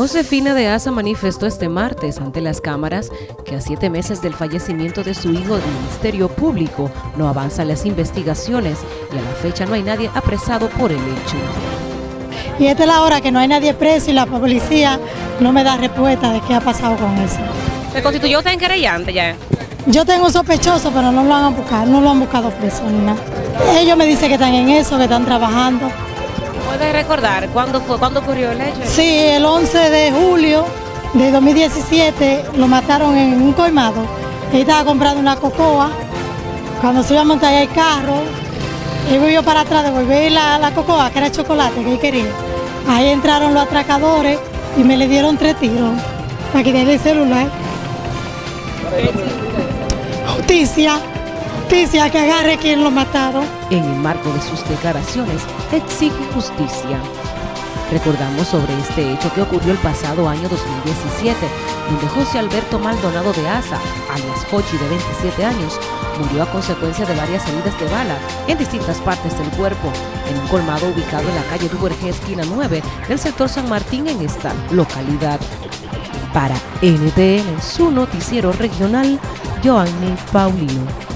Josefina de Asa manifestó este martes ante las cámaras que a siete meses del fallecimiento de su hijo del Ministerio Público no avanzan las investigaciones y a la fecha no hay nadie apresado por el hecho. Y esta es la hora que no hay nadie preso y la policía no me da respuesta de qué ha pasado con eso. ¿Se constituyó usted en querellante ya? Yo tengo un sospechoso, pero no lo han buscado, no lo han buscado preso ni nada. Ellos me dicen que están en eso, que están trabajando. ¿Puede recordar cuándo fue, cuándo ocurrió el hecho? Sí, el 11 de julio de 2017 lo mataron en un colmado. Él estaba comprando una cocoa. Cuando se iba a montar el carro, él volvió para atrás, devolver la, la cocoa, que era chocolate, que él quería. Ahí entraron los atracadores y me le dieron tres tiros para quitarle el celular. Justicia, justicia, que agarre quien lo mataron. En el marco de sus declaraciones, exige justicia. Recordamos sobre este hecho que ocurrió el pasado año 2017, donde José Alberto Maldonado de Asa, alias Hochi de 27 años, murió a consecuencia de varias heridas de bala en distintas partes del cuerpo, en un colmado ubicado en la calle Duvergé, esquina 9, del sector San Martín en esta localidad. Para NTN, su noticiero regional, Joanny Paulino.